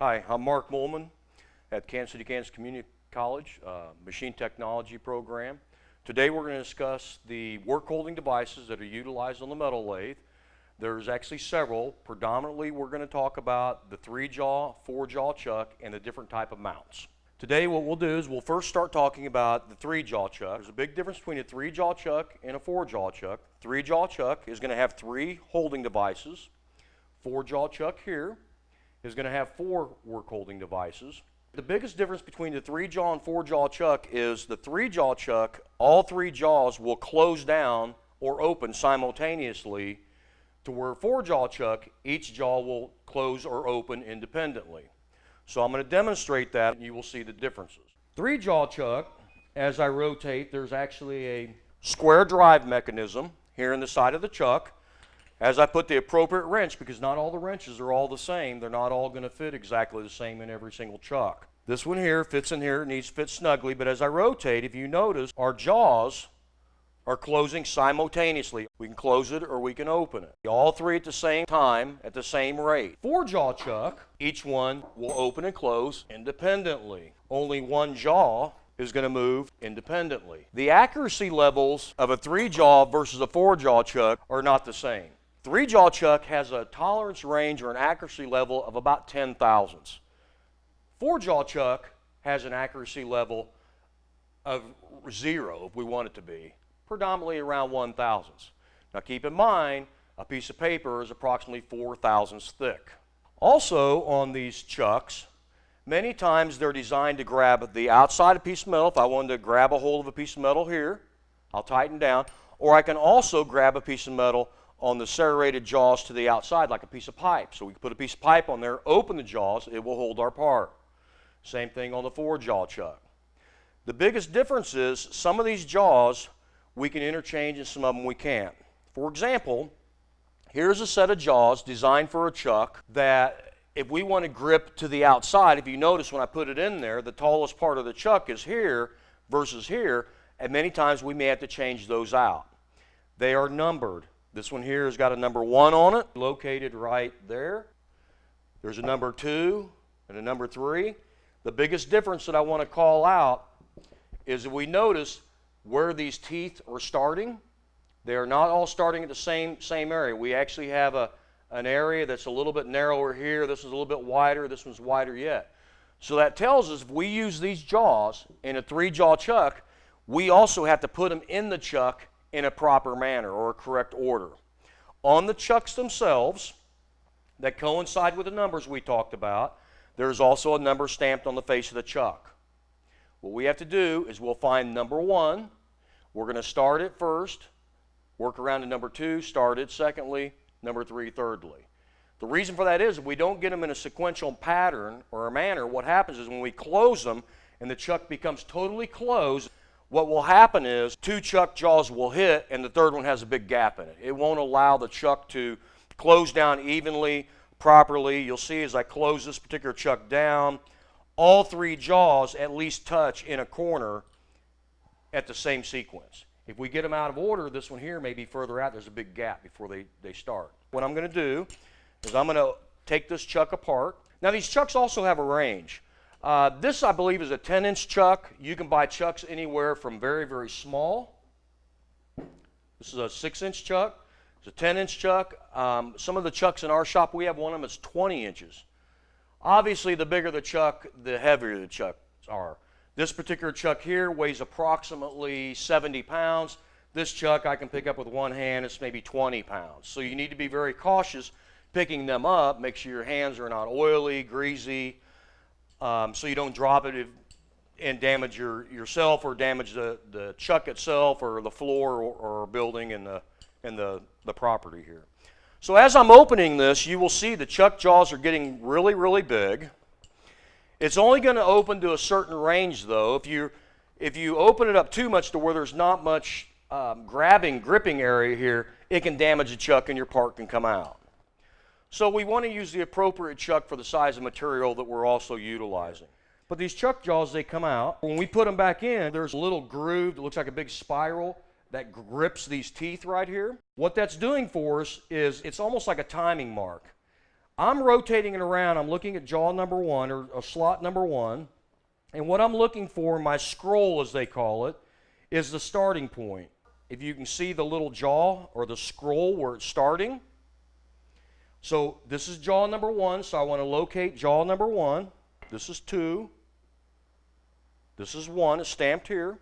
Hi, I'm Mark Mullman at Kansas City, Kansas Community College, uh, Machine Technology program. Today we're going to discuss the work holding devices that are utilized on the metal lathe. There's actually several. Predominantly we're going to talk about the three jaw, four jaw chuck, and the different type of mounts. Today what we'll do is we'll first start talking about the three jaw chuck. There's a big difference between a three jaw chuck and a four jaw chuck. Three jaw chuck is going to have three holding devices. Four jaw chuck here is going to have four work holding devices. The biggest difference between the three jaw and four jaw chuck is the three jaw chuck, all three jaws will close down or open simultaneously to where four jaw chuck, each jaw will close or open independently. So I'm going to demonstrate that and you will see the differences. Three jaw chuck, as I rotate, there's actually a square drive mechanism here in the side of the chuck as I put the appropriate wrench, because not all the wrenches are all the same, they're not all going to fit exactly the same in every single chuck. This one here fits in here, needs to fit snugly, but as I rotate, if you notice, our jaws are closing simultaneously. We can close it or we can open it. All three at the same time at the same rate. Four jaw chuck, each one will open and close independently. Only one jaw is going to move independently. The accuracy levels of a three jaw versus a four jaw chuck are not the same. Three jaw chuck has a tolerance range or an accuracy level of about 10 thousandths. Four jaw chuck has an accuracy level of zero, if we want it to be, predominantly around one thousandths. Now keep in mind, a piece of paper is approximately four thousandths thick. Also on these chucks, many times they're designed to grab the outside of a piece of metal. If I wanted to grab a hold of a piece of metal here, I'll tighten down. Or I can also grab a piece of metal on the serrated jaws to the outside like a piece of pipe. So we put a piece of pipe on there, open the jaws, it will hold our part. Same thing on the four jaw chuck. The biggest difference is some of these jaws we can interchange and some of them we can't. For example, here's a set of jaws designed for a chuck that if we want to grip to the outside, if you notice when I put it in there, the tallest part of the chuck is here versus here, and many times we may have to change those out. They are numbered. This one here has got a number one on it, located right there. There's a number two and a number three. The biggest difference that I want to call out is that we notice where these teeth are starting. They are not all starting at the same, same area. We actually have a, an area that's a little bit narrower here. This is a little bit wider. This one's wider yet. So that tells us if we use these jaws in a three jaw chuck, we also have to put them in the chuck in a proper manner or a correct order. On the chucks themselves, that coincide with the numbers we talked about, there's also a number stamped on the face of the chuck. What we have to do is we'll find number one. We're going to start it first, work around to number two, start it secondly, number three, thirdly. The reason for that is if we don't get them in a sequential pattern or a manner, what happens is when we close them and the chuck becomes totally closed, what will happen is two chuck jaws will hit and the third one has a big gap in it. It won't allow the chuck to close down evenly, properly. You'll see as I close this particular chuck down, all three jaws at least touch in a corner at the same sequence. If we get them out of order, this one here may be further out. There's a big gap before they, they start. What I'm going to do is I'm going to take this chuck apart. Now these chucks also have a range. Uh, this, I believe, is a 10 inch chuck. You can buy chucks anywhere from very, very small. This is a 6 inch chuck. It's a 10 inch chuck. Um, some of the chucks in our shop, we have one of them that's 20 inches. Obviously, the bigger the chuck, the heavier the chucks are. This particular chuck here weighs approximately 70 pounds. This chuck I can pick up with one hand, it's maybe 20 pounds. So you need to be very cautious picking them up. Make sure your hands are not oily, greasy, um, so you don't drop it if, and damage your, yourself or damage the, the chuck itself or the floor or, or building and the, and the, the property here. So as I'm opening this, you will see the chuck jaws are getting really, really big. It's only going to open to a certain range though. If you, if you open it up too much to where there's not much um, grabbing, gripping area here, it can damage the chuck and your part can come out. So we want to use the appropriate chuck for the size of material that we're also utilizing. But these chuck jaws, they come out. When we put them back in, there's a little groove that looks like a big spiral that grips these teeth right here. What that's doing for us is it's almost like a timing mark. I'm rotating it around. I'm looking at jaw number one or, slot number one. And what I'm looking for, my scroll as they call it, is the starting point. If you can see the little jaw or the scroll where it's starting. So this is jaw number one, so I want to locate jaw number one. This is two. This is one, it's stamped here.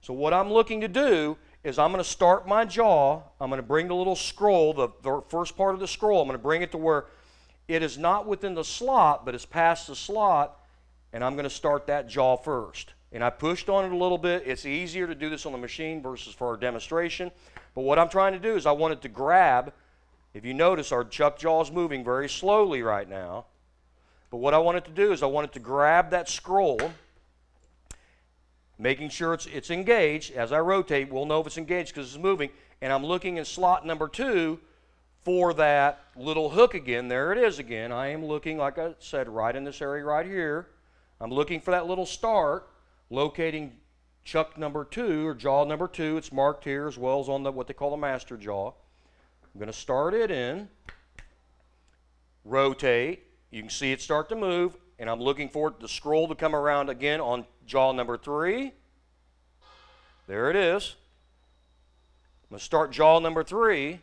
So what I'm looking to do is I'm going to start my jaw. I'm going to bring the little scroll, the, the first part of the scroll, I'm going to bring it to where it is not within the slot, but it's past the slot, and I'm going to start that jaw first. And I pushed on it a little bit. It's easier to do this on the machine versus for our demonstration. But what I'm trying to do is I want it to grab. If you notice, our chuck jaw is moving very slowly right now. But what I want it to do is I want it to grab that scroll, making sure it's, it's engaged. As I rotate, we'll know if it's engaged because it's moving. And I'm looking in slot number two for that little hook again. There it is again. I am looking, like I said, right in this area right here. I'm looking for that little start, locating chuck number two or jaw number two. It's marked here as well as on the what they call the master jaw. I'm going to start it in, rotate. You can see it start to move, and I'm looking for the scroll to come around again on jaw number three. There it is. I'm going to start jaw number three.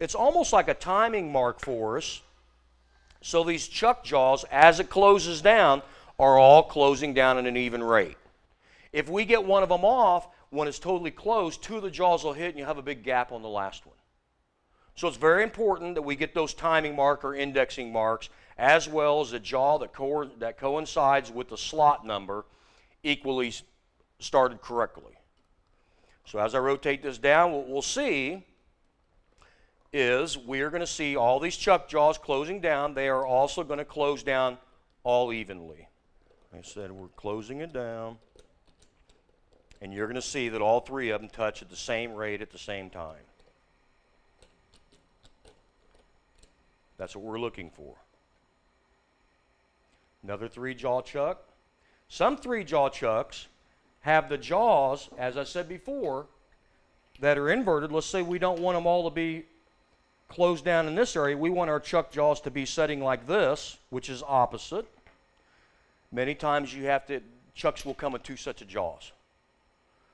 It's almost like a timing mark for us. So these chuck jaws, as it closes down, are all closing down at an even rate. If we get one of them off, when it's totally closed, two of the jaws will hit and you have a big gap on the last one. So it's very important that we get those timing mark or indexing marks as well as the jaw that, co that coincides with the slot number equally started correctly. So as I rotate this down, what we'll see is we are going to see all these chuck jaws closing down. They are also going to close down all evenly. I said we're closing it down. And you're going to see that all three of them touch at the same rate at the same time. That's what we're looking for. Another three jaw chuck. Some three jaw chucks have the jaws, as I said before, that are inverted. Let's say we don't want them all to be closed down in this area. We want our chuck jaws to be setting like this, which is opposite. Many times you have to, chucks will come with two sets of jaws.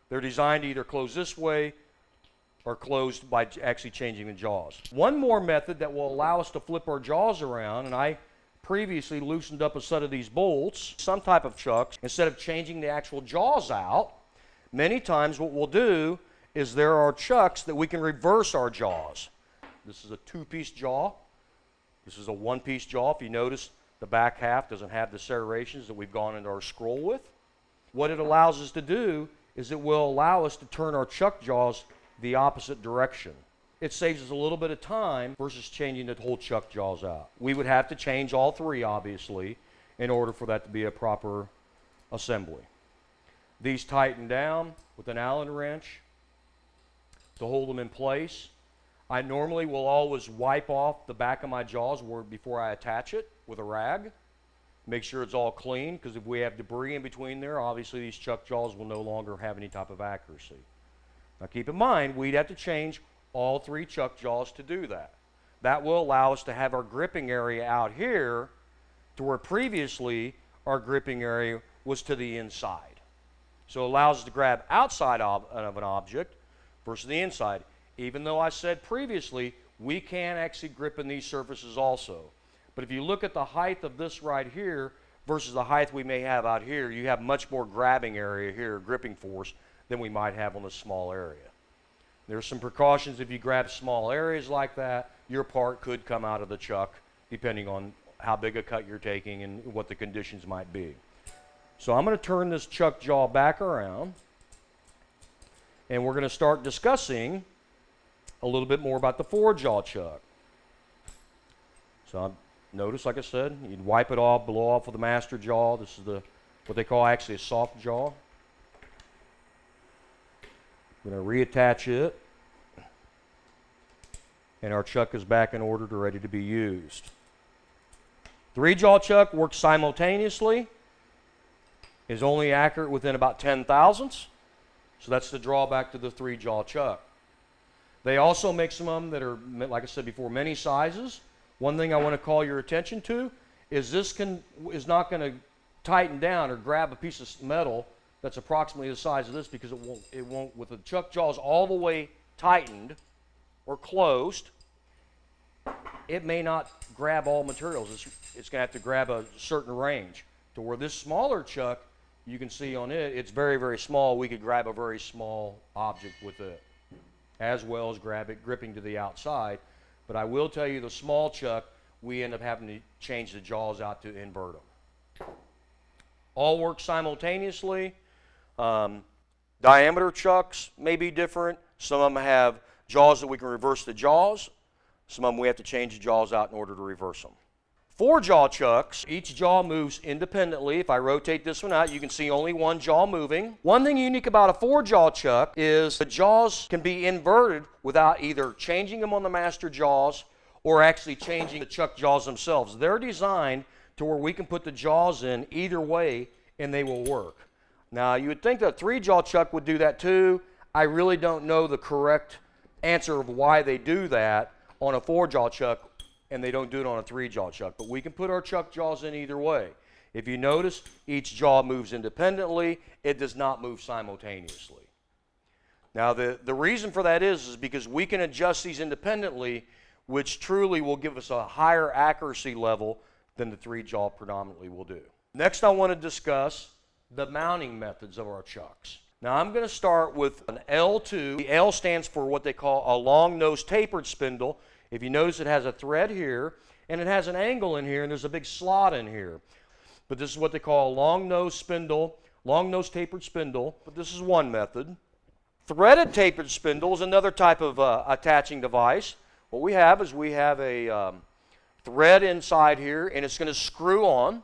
They're designed to either close this way or closed by actually changing the jaws. One more method that will allow us to flip our jaws around, and I previously loosened up a set of these bolts, some type of chucks, instead of changing the actual jaws out, many times what we'll do is there are chucks that we can reverse our jaws. This is a two-piece jaw. This is a one-piece jaw. If you notice, the back half doesn't have the serrations that we've gone into our scroll with. What it allows us to do is it will allow us to turn our chuck jaws the opposite direction. It saves us a little bit of time versus changing the whole chuck jaws out. We would have to change all three, obviously, in order for that to be a proper assembly. These tighten down with an Allen wrench to hold them in place. I normally will always wipe off the back of my jaws before I attach it with a rag. Make sure it's all clean because if we have debris in between there, obviously these chuck jaws will no longer have any type of accuracy. Now keep in mind, we'd have to change all three chuck jaws to do that. That will allow us to have our gripping area out here to where previously our gripping area was to the inside. So it allows us to grab outside of, of an object versus the inside. Even though I said previously, we can actually grip in these surfaces also. But if you look at the height of this right here versus the height we may have out here, you have much more grabbing area here, gripping force, than we might have on a small area. There's some precautions if you grab small areas like that, your part could come out of the chuck depending on how big a cut you're taking and what the conditions might be. So I'm going to turn this chuck jaw back around and we're going to start discussing a little bit more about the four jaw chuck. So I'm, notice, like I said, you'd wipe it off, blow off with the master jaw. This is the what they call actually a soft jaw. I'm going to reattach it. And our chuck is back in order to ready to be used. Three jaw chuck works simultaneously, is only accurate within about 10 thousandths. So that's the drawback to the three jaw chuck. They also make some of them that are, like I said before, many sizes. One thing I want to call your attention to is this can, is not going to tighten down or grab a piece of metal that's approximately the size of this because it won't, it won't, with the chuck jaws all the way tightened or closed, it may not grab all materials. It's, it's going to have to grab a certain range. To where this smaller chuck, you can see on it, it's very, very small. We could grab a very small object with it, as well as grab it gripping to the outside. But I will tell you, the small chuck, we end up having to change the jaws out to invert them. All work simultaneously. Um, diameter chucks may be different. Some of them have jaws that we can reverse the jaws. Some of them we have to change the jaws out in order to reverse them. Four jaw chucks, each jaw moves independently. If I rotate this one out, you can see only one jaw moving. One thing unique about a four jaw chuck is the jaws can be inverted without either changing them on the master jaws or actually changing the chuck jaws themselves. They're designed to where we can put the jaws in either way and they will work. Now, you would think that a three jaw chuck would do that too. I really don't know the correct answer of why they do that on a four jaw chuck and they don't do it on a three jaw chuck. But we can put our chuck jaws in either way. If you notice, each jaw moves independently, it does not move simultaneously. Now, the, the reason for that is, is because we can adjust these independently, which truly will give us a higher accuracy level than the three jaw predominantly will do. Next, I want to discuss the mounting methods of our chucks. Now I'm going to start with an L2. The L stands for what they call a long nose tapered spindle. If you notice it has a thread here and it has an angle in here and there's a big slot in here. But this is what they call a long nose spindle, long nose tapered spindle. But this is one method. Threaded tapered spindle is another type of uh, attaching device. What we have is we have a um, thread inside here and it's going to screw on.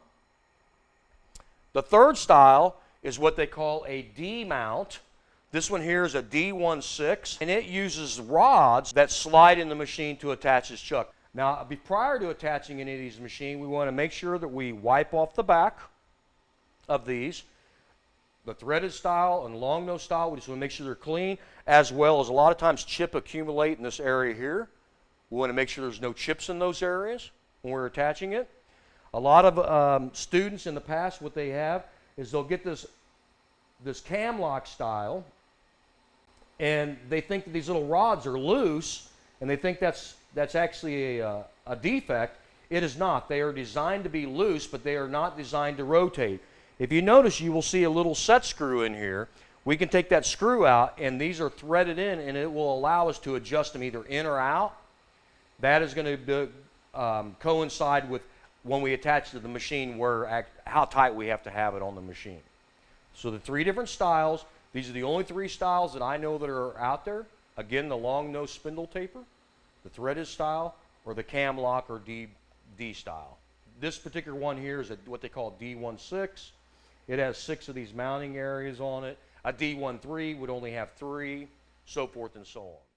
The third style is what they call a D mount. This one here is a D16, and it uses rods that slide in the machine to attach this chuck. Now, prior to attaching any of these machines, we want to make sure that we wipe off the back of these. The threaded style and long nose style, we just want to make sure they're clean, as well as a lot of times chip accumulate in this area here. We want to make sure there's no chips in those areas when we're attaching it. A lot of um, students in the past, what they have is they'll get this, this cam lock style and they think that these little rods are loose and they think that's, that's actually a, uh, a defect. It is not. They are designed to be loose, but they are not designed to rotate. If you notice, you will see a little set screw in here. We can take that screw out, and these are threaded in, and it will allow us to adjust them either in or out. That is going to um, coincide with when we attach to the machine where how tight we have to have it on the machine. So the three different styles, these are the only three styles that I know that are out there. Again, the long nose spindle taper, the threaded style, or the cam lock or D, D style. This particular one here is a, what they call D16. It has six of these mounting areas on it. A D13 would only have three, so forth and so on.